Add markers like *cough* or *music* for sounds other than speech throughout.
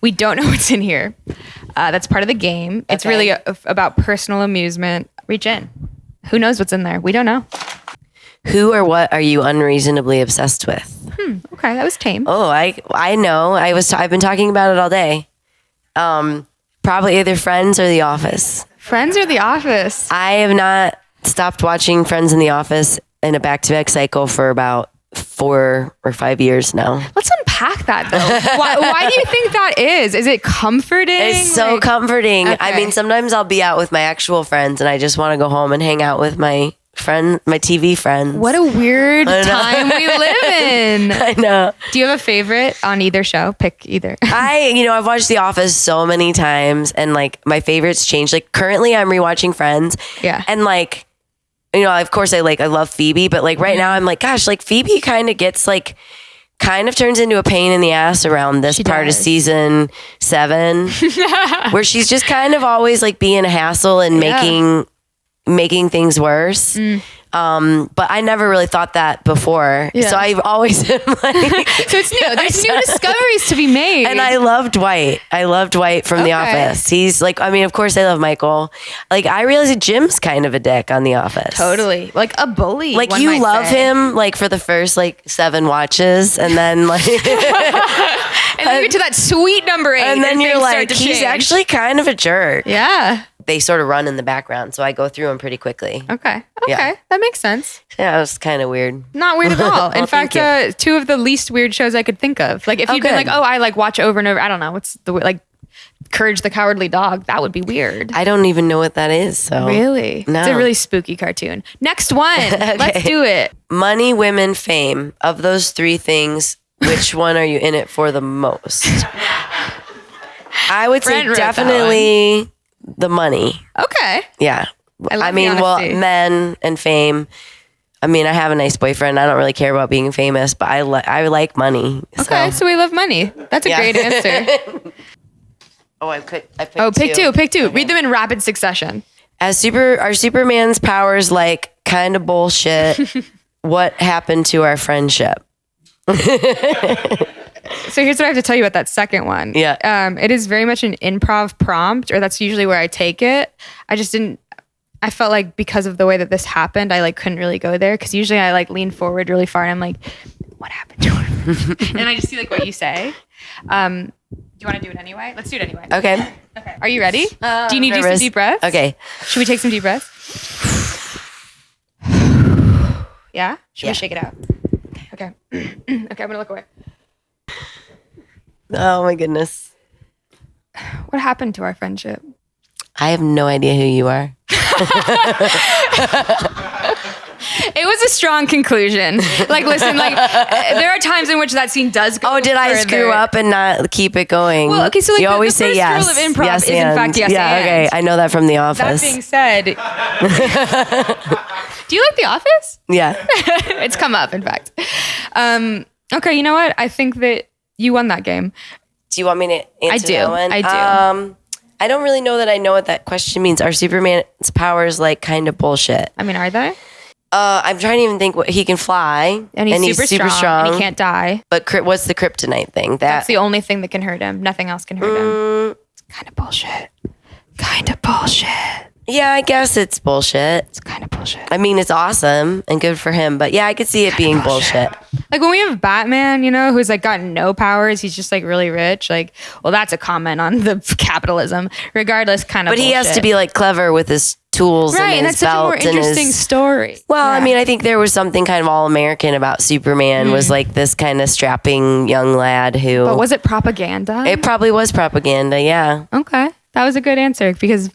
We don't know *laughs* what's in here. Uh, that's part of the game. It's Okay. really a, about personal amusement. Reach in. Who knows what's in there? We don't know. Who or what are you unreasonably obsessed with? Okay, that was tame. Oh, I I know. I was I've been talking about it all day. Um, probably either Friends or The Office. Friends or The Office? I have not stopped watching Friends in The Office in a back to back cycle for about four or five years now. Let's unpack that though. why, why do you think that is? Is it comforting? It's so Like- comforting. I mean, sometimes I'll be out with my actual friends and I just want to go home and hang out with my friend, my TV friends. What a weird time we live in. *laughs* I know. Do you have a favorite on either show? Pick either. *laughs* I, you know, I've watched The Office so many times and like my favorites change. Like currently I'm rewatching Friends. Yeah. And like, you know, of course I like, I love Phoebe, but like right mm-hmm. now I'm like, gosh, like Phoebe kind of gets like, kind of turns into a pain in the ass around this She part does. of season seven, *laughs* where she's just kind of always like being a hassle and Yeah. making, making things worse. Mm. Um, but I never really thought that before. Yeah. So I've always *laughs* been like, so it's new. There's new *laughs* discoveries to be made. and I love Dwight. I love Dwight from The Office. He's like, I mean, of course, I love Michael. Like, I realize that Jim's kind of a dick on The Office. totally like a bully. Like, you love say. him like for the first like seven watches, and then like, *laughs* and then you get to that sweet number eight, and then you're like, he's change. actually kind of a jerk. yeah. They sort of run in the background, so I go through them pretty quickly. Okay. Okay. Yeah. That makes sense. Yeah, it was kind of weird. Not weird at *laughs* all. In fact, uh, two of the least weird shows I could think of. Like if Oh, you'd been like, oh, I like watch over and over. I don't know. What's the like Courage the Cowardly Dog? That would be weird. I don't even know what that is. So Really? No. It's a really spooky cartoon. Next one. *laughs* Let's do it. money, women, fame. Of those three things, which one are you in it for the most? *laughs* I would say Brent wrote that definitely the money. Okay. Yeah. I I mean, well, men and fame. I mean, I have a nice boyfriend. I don't really care about being famous, but I li- I like money. Okay. So, we love money. That's a Yeah. great answer. *laughs* oh, I picked. I picked Oh, pick two. Pick two. Read them in rapid succession. As super, our Superman's powers like kind of bullshit. *laughs* what happened to our friendship? *laughs* So here's what I have to tell you about that second one. Yeah. Um, it is very much an improv prompt, or that's usually where I take it. I just didn't. I felt like because of the way that this happened, I like couldn't really go there because usually I like lean forward really far and I'm like, "What happened to her?" *laughs* and I just see like what you say. Um, do you want to do it anyway? Let's do it anyway. Okay. Okay. Are you ready? Uh, do you need to do some deep breaths? Okay. Should we take some deep breaths? *sighs* yeah. Should Yeah. we shake it out? Okay. *clears throat* okay. I'm gonna look away. Oh my goodness. What happened to our friendship? I have no idea who you are. *laughs* It was a strong conclusion. Like, listen, like *laughs* there are times in which that scene does go. Oh, did I further. screw up and not keep it going? Well, okay, so, like, you the- always the say first yes. rule of improv yes, is, in fact, yes, Yeah, and. okay. I know that from The Office. That being said, *laughs* do you like The Office? yeah. it's come up, in fact. Um, okay, you know what? I think that you won that game. Do you want me to answer do. that one? I do. Um, I don't really know that I know what that question means. Are Superman's powers like kind of bullshit? I mean, are they? Uh, I'm trying to even think what he can fly And he's, super, super strong, and he can't die. But cryp- what's the kryptonite thing? That That's the only thing that can hurt him. Nothing else can hurt him. Mm, It's kind of bullshit. Kind of bullshit. Yeah, I guess it's bullshit. It's kind of bullshit. I mean, it's awesome and good for him, but yeah, I could see it being bullshit. Like when we have Batman, you know, who's like got no powers, he's just like really rich. Like, well, that's a comment on the *laughs* capitalism. Regardless, kind of. But he has to bullshit. be like clever with his tools right, and and his that's such a more belt and interesting his. story. Well, I Yeah. mean, I think there was something kind of all American about Superman. Was like this kind of strapping young lad who. Mm. but was it propaganda? it probably was propaganda. Yeah. okay, that was a good answer because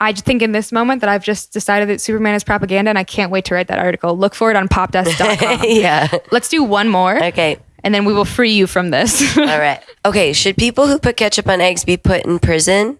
I think in this moment that I've just decided that Superman is propaganda, and I can't wait to write that article. Look for it on *laughs* popdesk.com. yeah. Let's do one more, Okay. and then we will free you from this. *laughs* All right. Okay. Should people who put ketchup on eggs be put in prison?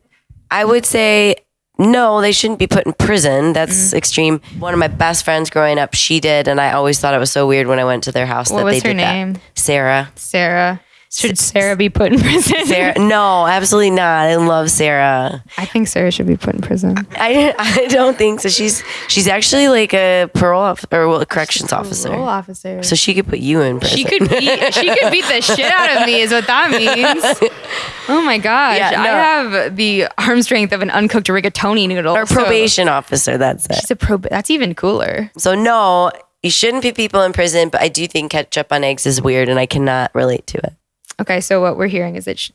I would say no, they shouldn't be put in prison. That's Mm. extreme. One of my best friends growing up, she did, and I always thought it was so weird when I went to their house What that was they her did name? that. Sarah. Sarah. Should Sarah be put in prison? Sarah, no, absolutely not. I love Sarah. I think Sarah should be put in prison. I I don't think so. She's she's actually like a parole off, or well, a corrections officer. Parole officer. So she could put you in prison. she could beat she could beat the shit out of me is what that means. *laughs* Oh my gosh. Yeah, no. I have the arm strength of an uncooked rigatoni noodle. or so probation officer. That's it. She's a prob that's even cooler. So no, you shouldn't put people in prison. But I do think ketchup on eggs is weird, and I cannot relate to it. Okay, so what we're hearing is that sh-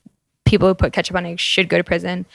people who put ketchup on eggs should go to prison.